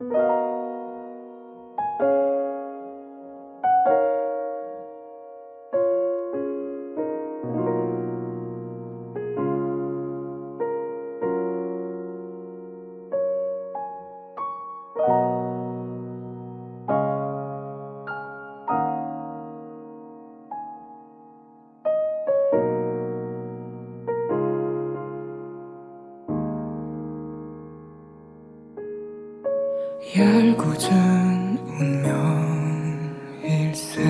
you 얄궂은 운명일세.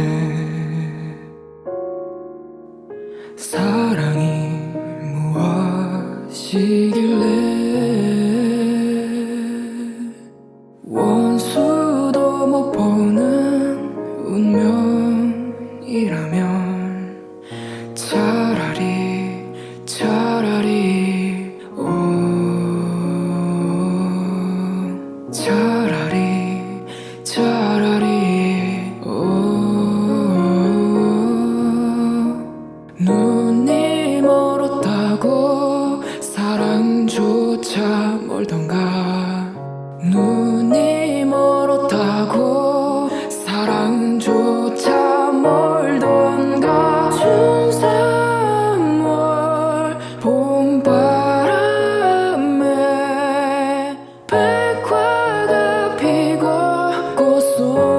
사랑이 무엇이길래? 원수도 못 보는 운명이라면 멀고 사랑조차 멀던가. 눈이 멀었다고 사랑조차 멀던가. 춘삼월 봄바람에 백화가 피고 꽃속